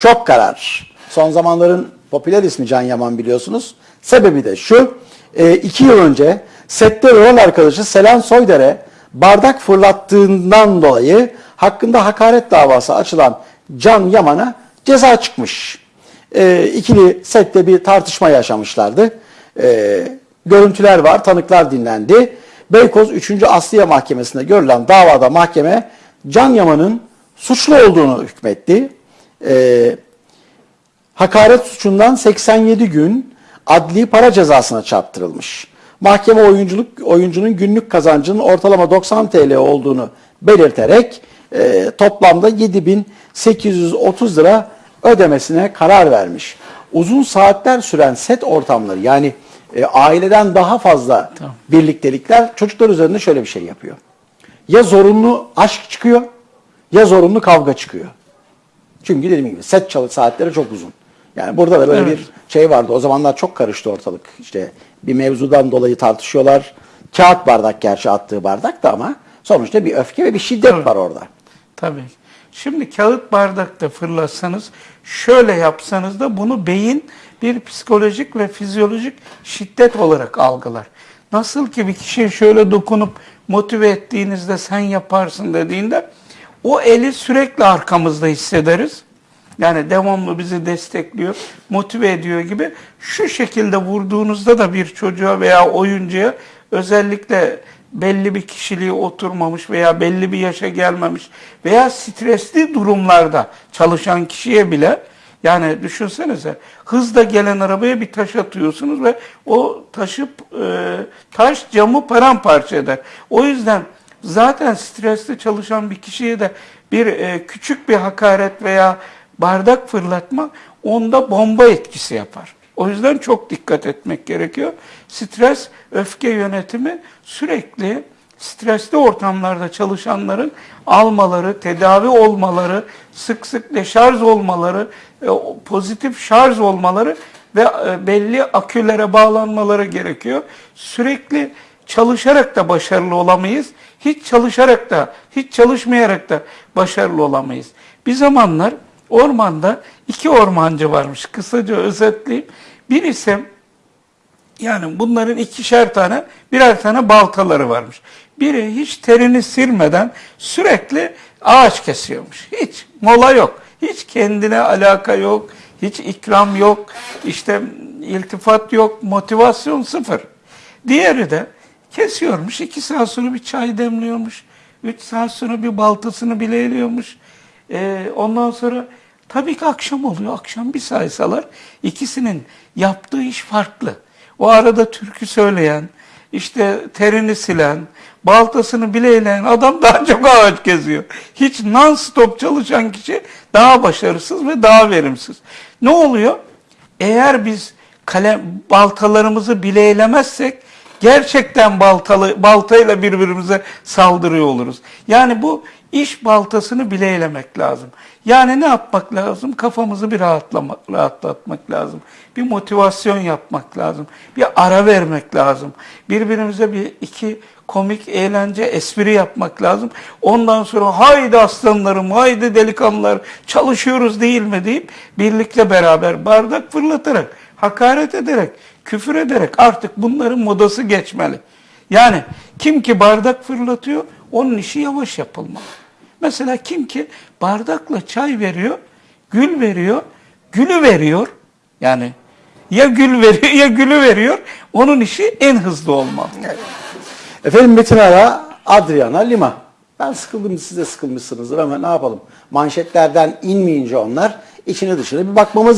Çok karar. Son zamanların popüler ismi Can Yaman biliyorsunuz. Sebebi de şu. e, iki yıl önce sette rol arkadaşı Selen Soyder'e bardak fırlattığından dolayı hakkında hakaret davası açılan Can Yaman'a ceza çıkmış. E, ikili sette bir tartışma yaşamışlardı. E, görüntüler var, tanıklar dinlendi. Beykoz 3. Asliye Mahkemesi'nde görülen davada mahkeme Can Yaman'ın suçlu olduğunu hükmetti. E, hakaret suçundan 87 gün adli para cezasına çarptırılmış. Mahkeme oyunculuk oyuncunun günlük kazancının ortalama 90 TL olduğunu belirterek e, toplamda 7830 lira ödemesine karar vermiş. Uzun saatler süren set ortamları yani e, aileden daha fazla birliktelikler çocuklar üzerinde şöyle bir şey yapıyor. Ya zorunlu aşk çıkıyor ya zorunlu kavga çıkıyor. Çünkü dediğim gibi set çalış saatleri çok uzun. Yani burada da böyle Evet. bir şey vardı. O zamanlar çok karıştı ortalık. İşte bir mevzudan dolayı tartışıyorlar. Kağıt bardak gerçi attığı bardak da ama sonuçta bir öfke ve bir şiddet Evet. var orada. Tabii. Şimdi kağıt bardakta fırlatsanız, şöyle yapsanız da bunu beyin bir psikolojik ve fizyolojik şiddet olarak algılar. Nasıl ki bir kişiye şöyle dokunup motive ettiğinizde sen yaparsın dediğinde o eli sürekli arkamızda hissederiz. Yani devamlı bizi destekliyor, motive ediyor gibi. Şu şekilde vurduğunuzda da bir çocuğa veya oyuncuya özellikle belli bir kişiliği oturmamış veya belli bir yaşa gelmemiş veya stresli durumlarda çalışan kişiye bile yani düşünsenize hızla gelen arabaya bir taş atıyorsunuz ve o taşıp e, taş camı paramparça eder. O yüzden zaten stresli çalışan bir kişiye de bir e, küçük bir hakaret veya bardak fırlatma onda bomba etkisi yapar. O yüzden çok dikkat etmek gerekiyor. Stres, öfke yönetimi sürekli stresli ortamlarda çalışanların almaları, tedavi olmaları, sık sık deşarj olmaları, e, pozitif şarj olmaları ve e, belli akülere bağlanmaları gerekiyor. Sürekli çalışarak da başarılı olamayız. Hiç çalışarak da, hiç çalışmayarak da başarılı olamayız. Bir zamanlar ormanda iki ormancı varmış. Kısaca özetleyeyim. Birisi yani bunların ikişer tane, birer tane baltaları varmış. Biri hiç terini silmeden sürekli ağaç kesiyormuş. Hiç mola yok. Hiç kendine alaka yok. Hiç ikram yok. işte iltifat yok. Motivasyon sıfır. Diğeri de kesiyormuş. iki saat sonra bir çay demliyormuş. Üç saat sonra bir baltasını bileyliyormuş. Ee, ondan sonra tabii ki akşam oluyor. Akşam bir saysalar ikisinin yaptığı iş farklı. O arada türkü söyleyen, işte terini silen, baltasını bileyleyen adam daha çok ağaç geziyor. Hiç non-stop çalışan kişi daha başarısız ve daha verimsiz. Ne oluyor? Eğer biz kalem baltalarımızı bileylemezsek gerçekten baltalı baltayla birbirimize saldırıyor oluruz. Yani bu iş baltasını bileylemek lazım. Yani ne yapmak lazım? Kafamızı bir rahatlamak, rahatlatmak lazım. Bir motivasyon yapmak lazım. Bir ara vermek lazım. Birbirimize bir iki komik, eğlence, espri yapmak lazım. Ondan sonra haydi aslanlarım, haydi delikanlılar çalışıyoruz değil mi deyip birlikte beraber bardak fırlatarak, hakaret ederek, küfür ederek artık bunların modası geçmeli. Yani kim ki bardak fırlatıyor onun işi yavaş yapılmalı. Mesela kim ki bardakla çay veriyor, gül veriyor, gülü veriyor. Yani ya gül veriyor ya gülü veriyor. Onun işi en hızlı olmalı. Efendim Metin Ara, Adriana Lima. Ben sıkıldım siz de sıkılmışsınızdır ama ne yapalım. Manşetlerden inmeyince onlar içine dışına bir bakmamız